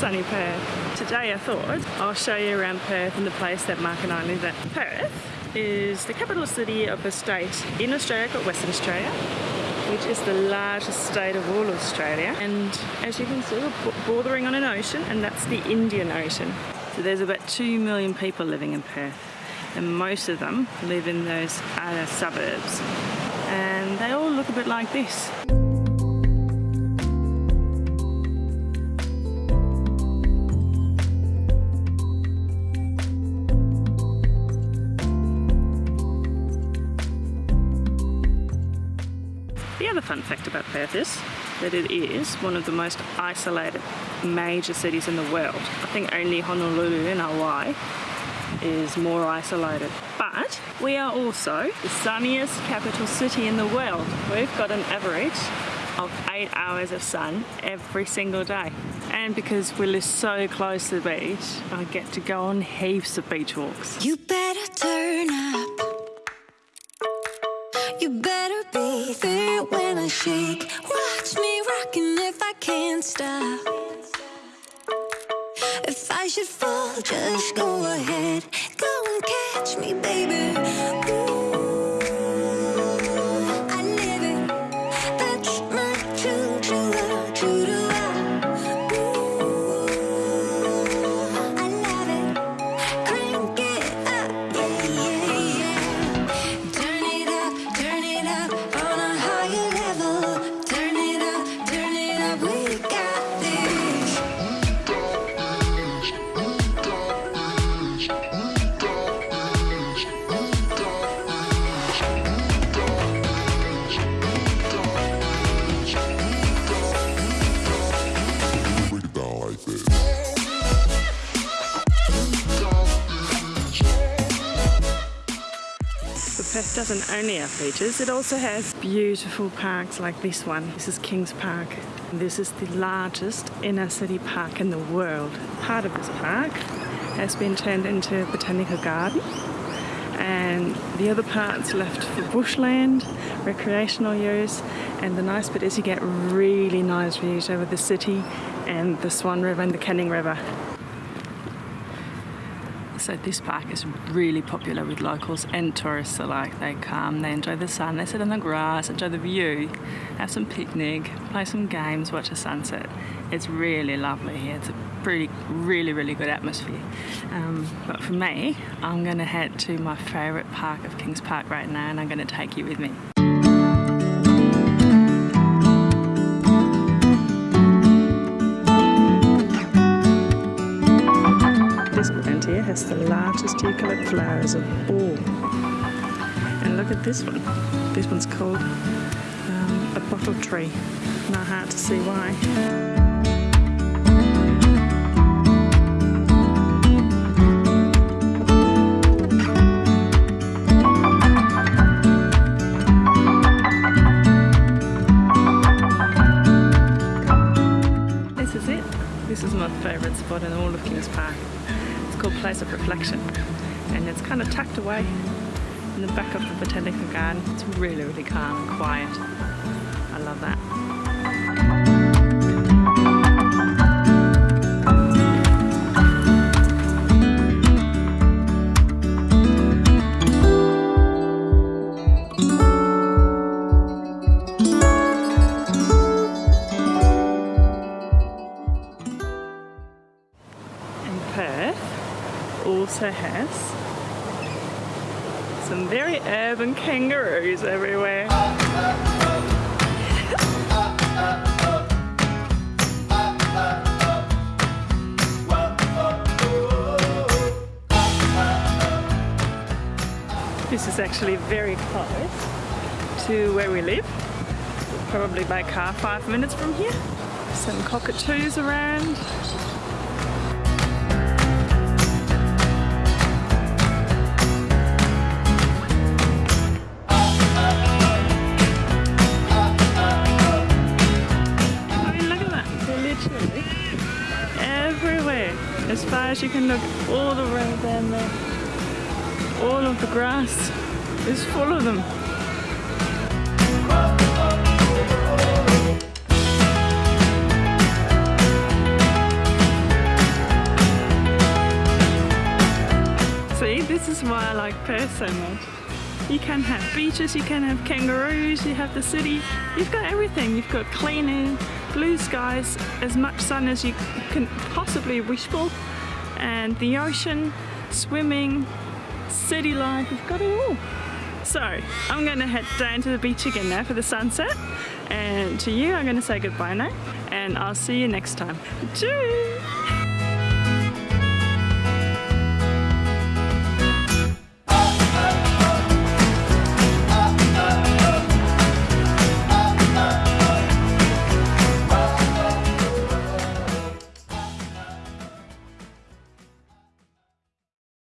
sunny Perth. Today I thought I'll show you around Perth and the place that Mark and I live at. Perth is the capital city of a state in Australia called Western Australia which is the largest state of all Australia and as you can see we're bordering on an ocean and that's the Indian Ocean. So there's about 2 million people living in Perth and most of them live in those outer suburbs and they all look a bit like this. Fun fact about Perth is that it is one of the most isolated major cities in the world. I think only Honolulu in Hawaii is more isolated. But we are also the sunniest capital city in the world. We've got an average of eight hours of sun every single day. And because we live so close to the beach, I get to go on heaps of beach walks. You better turn up. You better be shake. Watch me rocking if I can't stop. If I should fall, just go ahead. Go and catch me, baby. Perth doesn't only have beaches, it also has beautiful parks like this one. This is Kings Park. This is the largest inner city park in the world. Part of this park has been turned into a botanical garden and the other part's left for bushland, recreational use and the nice bit is you get really nice views over the city and the Swan River and the Canning River. So this park is really popular with locals and tourists alike. They come, they enjoy the sun, they sit on the grass, enjoy the view, have some picnic, play some games, watch a sunset. It's really lovely here. It's a pretty, really, really good atmosphere. Um, but for me, I'm going to head to my favourite park of Kings Park right now and I'm going to take you with me. Eucalypt flowers of all. And look at this one. This one's called um, a bottle tree. Not hard to see why. Called Place of Reflection and it's kind of tucked away in the back of the botanical garden. It's really, really calm and quiet. I love that. Also has some very urban kangaroos everywhere. This is actually very close to where we live. Probably by car five minutes from here. Some cockatoos around. Flash, you can look all the way down there. All of the grass is full of them. See, this is why I like Perth so much. You can have beaches, you can have kangaroos, you have the city, you've got everything. You've got clean air, blue skies, as much sun as you can possibly wish for and the ocean, swimming, city life, we've got it all. So I'm going to head down to the beach again now for the sunset and to you I'm going to say goodbye now and I'll see you next time. Tschüss!